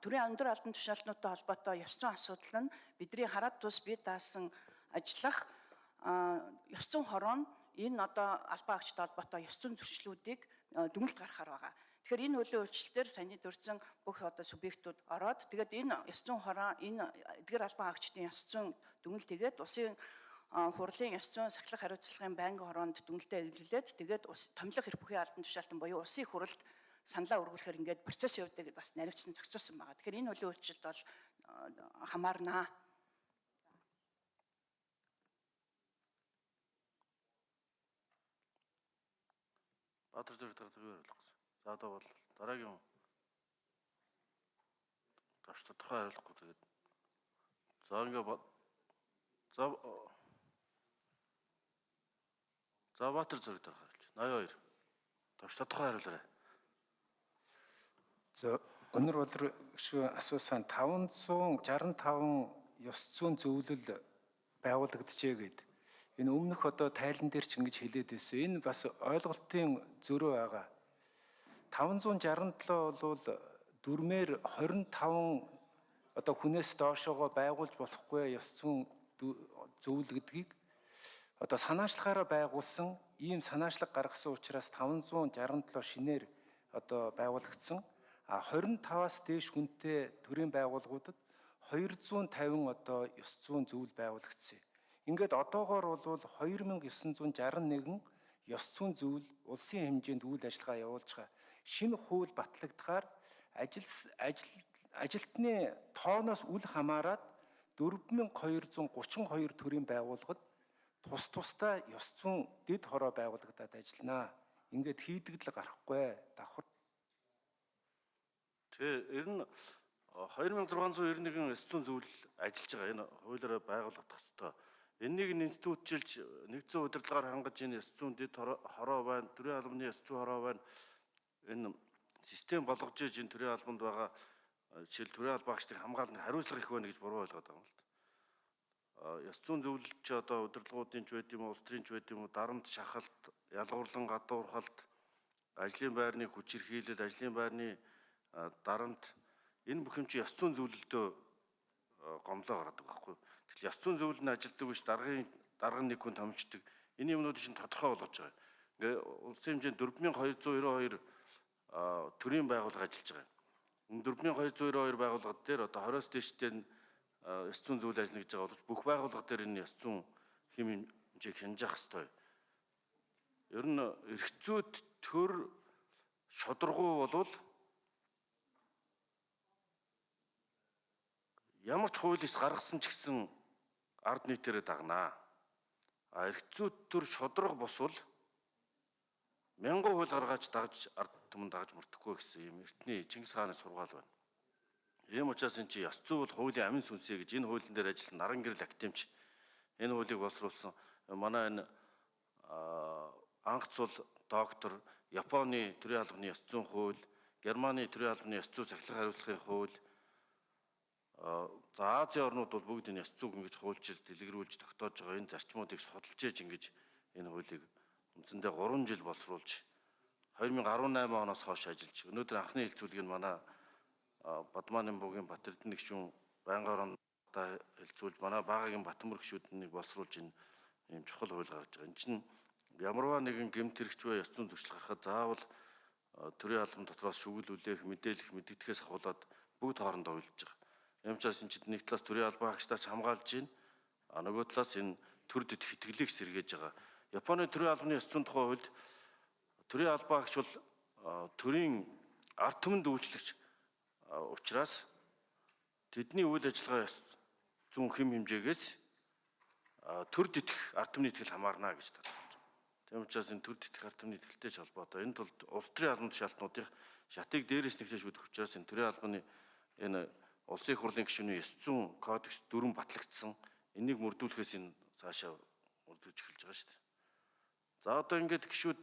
төрийн өндөр албан тушаалтнуудтай холбоотой ёс зүйн асуудал нь бидний хараад тус бие даасан ажиллах ёс зүйн хороо нь энэ одоо албан агчтай холбоотой ёс зүйн зөрчлүүдийг дүгнэлт гаргахаар байгаа. Тэгэхээр энэ хуулийн өөрчлөлтөөр саяны дурдсан бүх одоо субъектууд ороод тэгээд энэ ёс зүйн хороо энэ эдгээр албан агчдын ёс зүйн дүгнэлт тэгээд улсын хурлын ёс зүйн сахилах хариуцлагын байнгын хороонд дүгнэлтээ эвлүүлээд тэгээд ус томилох эрх бүхий албан тушаалтан буюу улсын хурлд саналаа өргүүлэхээр ингээд процесс явуудаг бас наривчсан зохицуулсан байгаа. Тэгэхээр энэ хуулийн өөрчлөлт бол а, хамаарнаа. Баатар зэрэг дараагийн юу ойлгох вэ? За одоо бол дараагийн таш тодорхой хариулахгүй тэгээд за ингээ за за Баатар зэрэг дараах хариулж. 82. Таш тодорхой хариулаарай. За өнөр гүшүү асуусан 565 ёс зүйн зөвлөл байгуулагдчихэ гэд. Энэ өмнөх одоо тайлан дээр ч ингэж хэлээд байсан. Энэ бас ойлголтын зөрөө байгаа. 567 бол дүрмээр 25 одоо хүнээс доошоогоо байгуулж болохгүй ёс зүйн зөвлөл гэдгийг одоо санаачлахаараа байгуулсан ийм санаачлаг гаргасан учраас 567 шинээр одоо байгуулагдсан. А 25-аас дээш хүнтэй төрийн байгууллагуудад 250 одоо ёс зүйн зөвлөл байгуулагдсан. Ингээд одоогоор бол 2961 ёс зүйн зөвлөл улсын хэмжээнд үйл ажиллагаа явуулж байгаа. Шинэ хууль батлагдахаар ажил ажил ажилтны тооноос үл хамааран 4232 төрлийн байгууллагад тус тусдаа ёс зүйн дэд хороо байгуулагдаад ажилланаа. Ингээд хийдэгдэл гарахгүй давхар ер нь э, 2691 ёс зүйн зөвлөл ажиллаж байгаа. Энэ хуулиараа байгуулагдах ёстой. Эннийг нь институтчилж нэгдсэн удирдлагаар хангаж энэ ёс зүйн дэд хоро- хороо байна, төрийн албаны ёс зүйн хороо байна. Энэ систем болгож иж энэ төрийн албанд байгаа э, жишээл төрийн албан агчдыг хамгаалах хариуцлага их байна гэж буруу ойлгоод байгаа юм л да. Ёс зүйн зөвлөл чи одоо удирдлагуудын ч байд юм уу, улс төрийн ч байд юм уу, дарамт шахалт, ялгуурлан гадуурхалт, ажлын байрны хүч хэрхийлэл, ажлын байрны дарамт энэ бүх юм чи ёс зүйн зөвлөлдөө гомлоо гаргадаг байхгүй. Тэгэл ёс зүйн зөвлөл нь ажилтдаг биш даргын дарган нэг хүн томчдөг. Энэ юмнууд чинь тодорхой болгож байгаа. Ингээ улсын хэмжээнд 4292 а, төрийн байгууллага ажиллаж байгаа. Энэ 4292 байгууллага дээр одоо 20-с дээштэй нь а, ёс зүйн зөвлөл ажиллана гэж байгаа боловч бүх байгууллага дээр энэ ёс зүйн хэм хэмжээг хянжих ёстой. Ер нь эрхцүүд төр шударгуу болвол ямар ч хуулиас гаргасан ч гэсэн ард нийтээрээ дагнаа. А эрхцүүд төр шудраг босвол мянган хууль гаргаж дагж ард түмэн дагж мөрдөхгүй гэсэн юм эртний Чингис хааны сургаал байна. Ийм учраас энэ чи ёс зүй бол хуулийн амин сүнсээ гэж энэ хуулийн дээр ажилласан наран гэрэл академич энэ хуулийг боловсруулсан манай энэ а, анхцул доктор Японы төрийн албаны ёс зүйн хууль, Германы төрийн албаны ёс зүй сахилах хариуцлагын хууль За Азийн орнууд бол бүгд энэ ёс зүйг ингэж хуульчилж дэлгэрүүлж тогтоож байгаа энэ зарчмуудыг судалж ээж ингэж энэ хуулийг үндсэндээ 3 жил боловсруулж 2018 оноос хойш ажиллаж өнөөдөр анхны хэлцүүлгийг нь манай а, Бадмааны буугийн Батэрдэн гишүүн байнгын орондоо хэлцүүлж манай багагийн Батмөр гишүүднийг боловсруулж энэ ийм чухал хууль гаргаж байгаа. Энэ чинь ямарваа нэгэн гэмт хэрэгч бай ёс зүйн зөрчил гарахад заавал төрийн албан дотроос шүглүүлэх, мэдээлэх, мэддэгдэхээс ахуулаад бүгд хоорондоо уйлж байгаа. Юм учраас энэ чинь нэг талаас төрийн албан агчдаач хамгаалж байна. А нөгөө талаас энэ төр дэд хэтгэлийг сэргээж байгаа. Японы төрийн албаны ёс зүйн тухай хуульд төрийн албан агч бол төрийн ард түмэнд үйлчлэгч учраас тэдний үйл ажиллагаа ёс зүйн хэм хэмжээгээс төр дэтэх ард түмний итгэл хамаарна гэж тодорхойлж байгаа. Тийм учраас энэ төр дэтэх ард түмний итгэлтэй ч холбоотой. Энэ тулд улс төрийн албан тушаалтнуудын шатыг дээрээс нэгтэж шүдэх учраас энэ төрийн албаны энэ улсын их хурлын гишүүний ёс зүйн кодекс дүрэн батлагдсан. Энийг мөрдүүлэхээс энэ цаашаа мөрдөж эхэлж байгаа шүү дээ. За одоо ингээд гişүүд